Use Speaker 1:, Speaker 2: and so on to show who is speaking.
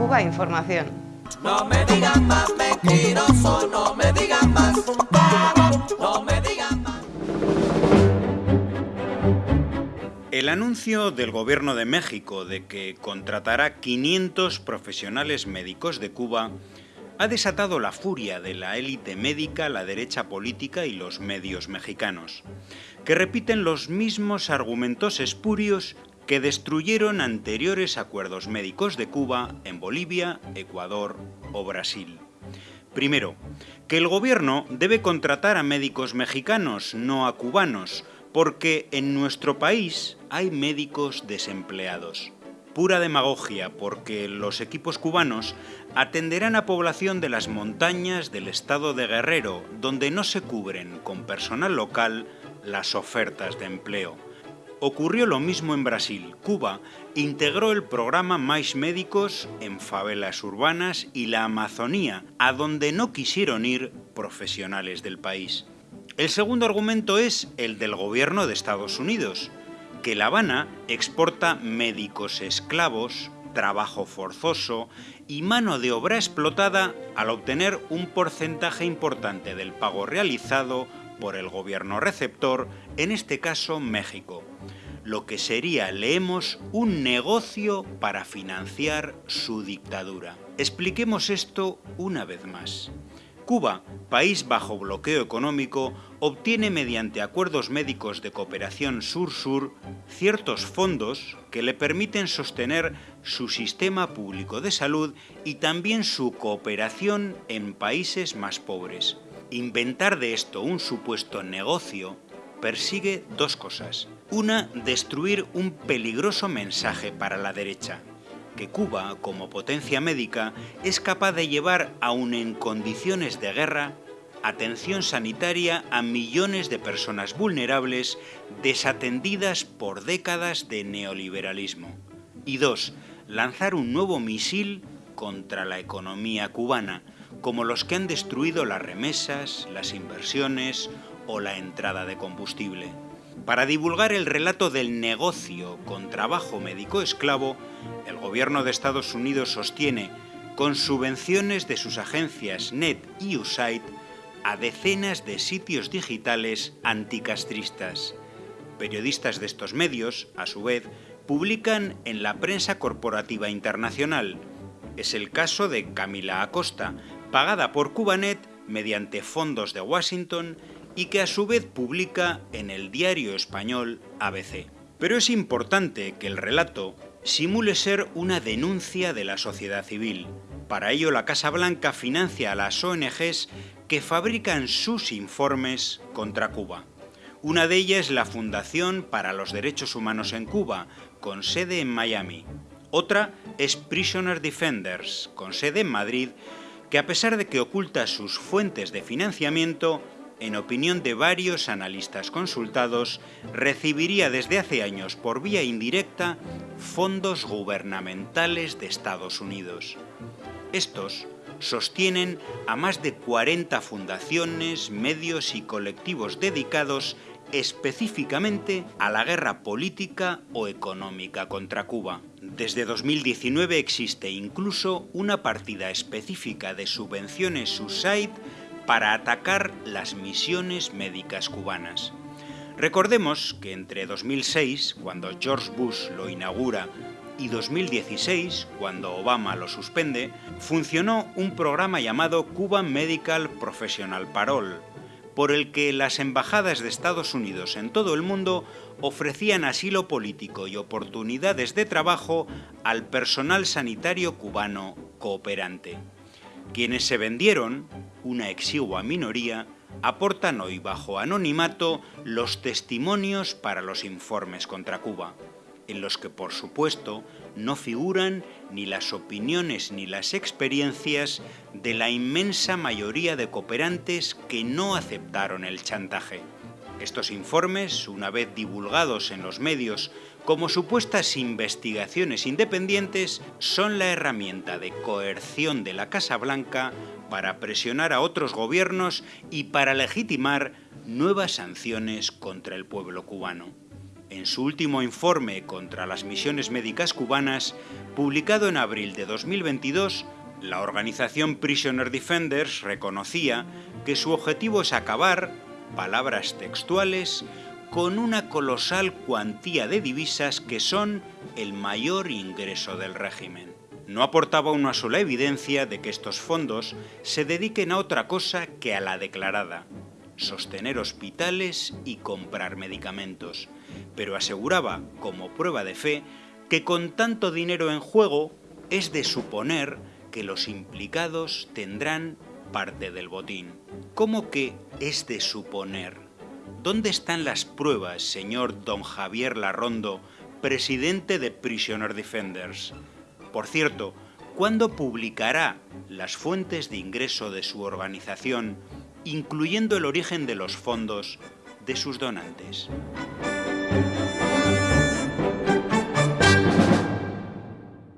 Speaker 1: Cuba Información.
Speaker 2: No me digan más mentiroso, no me digan más, no me digan más.
Speaker 3: El anuncio del gobierno de México de que contratará 500 profesionales médicos de Cuba ha desatado la furia de la élite médica, la derecha política y los medios mexicanos, que repiten los mismos argumentos espurios que destruyeron anteriores acuerdos médicos de Cuba en Bolivia, Ecuador o Brasil. Primero, que el gobierno debe contratar a médicos mexicanos, no a cubanos, porque en nuestro país hay médicos desempleados. Pura demagogia, porque los equipos cubanos atenderán a población de las montañas del estado de Guerrero, donde no se cubren con personal local las ofertas de empleo Ocurrió lo mismo en Brasil. Cuba integró el programa Mais Médicos en favelas urbanas y la Amazonía, a donde no quisieron ir profesionales del país. El segundo argumento es el del gobierno de Estados Unidos, que La Habana exporta médicos esclavos, trabajo forzoso y mano de obra explotada al obtener un porcentaje importante del pago realizado por el gobierno receptor, en este caso México, lo que sería, leemos, un negocio para financiar su dictadura. Expliquemos esto una vez más. Cuba, país bajo bloqueo económico, obtiene mediante acuerdos médicos de cooperación sur-sur ciertos fondos que le permiten sostener su sistema público de salud y también su cooperación en países más pobres. Inventar de esto un supuesto negocio persigue dos cosas. Una, destruir un peligroso mensaje para la derecha, que Cuba, como potencia médica, es capaz de llevar, aun en condiciones de guerra, atención sanitaria a millones de personas vulnerables desatendidas por décadas de neoliberalismo. Y dos, lanzar un nuevo misil contra la economía cubana, como los que han destruido las remesas, las inversiones o la entrada de combustible. Para divulgar el relato del negocio con trabajo médico esclavo, el gobierno de Estados Unidos sostiene, con subvenciones de sus agencias NET y USAID, a decenas de sitios digitales anticastristas. Periodistas de estos medios, a su vez, publican en la prensa corporativa internacional. Es el caso de Camila Acosta, pagada por Cubanet mediante fondos de Washington y que a su vez publica en el diario español ABC. Pero es importante que el relato simule ser una denuncia de la sociedad civil. Para ello la Casa Blanca financia a las ONGs que fabrican sus informes contra Cuba. Una de ellas es la Fundación para los Derechos Humanos en Cuba, con sede en Miami. Otra es Prisoner Defenders, con sede en Madrid, que a pesar de que oculta sus fuentes de financiamiento, en opinión de varios analistas consultados, recibiría desde hace años por vía indirecta fondos gubernamentales de Estados Unidos. Estos sostienen a más de 40 fundaciones, medios y colectivos dedicados específicamente a la guerra política o económica contra Cuba. Desde 2019 existe incluso una partida específica de subvenciones USAID para atacar las misiones médicas cubanas. Recordemos que entre 2006, cuando George Bush lo inaugura, y 2016, cuando Obama lo suspende, funcionó un programa llamado Cuban Medical Professional Parole, por el que las embajadas de Estados Unidos en todo el mundo ofrecían asilo político y oportunidades de trabajo al personal sanitario cubano cooperante. Quienes se vendieron, una exigua minoría, aportan hoy bajo anonimato los testimonios para los informes contra Cuba, en los que por supuesto no figuran ni las opiniones ni las experiencias de la inmensa mayoría de cooperantes que no aceptaron el chantaje. Estos informes, una vez divulgados en los medios como supuestas investigaciones independientes, son la herramienta de coerción de la Casa Blanca para presionar a otros gobiernos y para legitimar nuevas sanciones contra el pueblo cubano. En su último informe contra las misiones médicas cubanas, publicado en abril de 2022, la organización Prisoner Defenders reconocía que su objetivo es acabar, palabras textuales, con una colosal cuantía de divisas que son el mayor ingreso del régimen. No aportaba una sola evidencia de que estos fondos se dediquen a otra cosa que a la declarada, sostener hospitales y comprar medicamentos, pero aseguraba, como prueba de fe, que con tanto dinero en juego es de suponer que los implicados tendrán parte del botín. ¿Cómo que es de suponer? ¿Dónde están las pruebas, señor don Javier Larrondo, presidente de Prisoner Defenders? Por cierto, ¿cuándo publicará las fuentes de ingreso de su organización, incluyendo el origen de los fondos de sus donantes?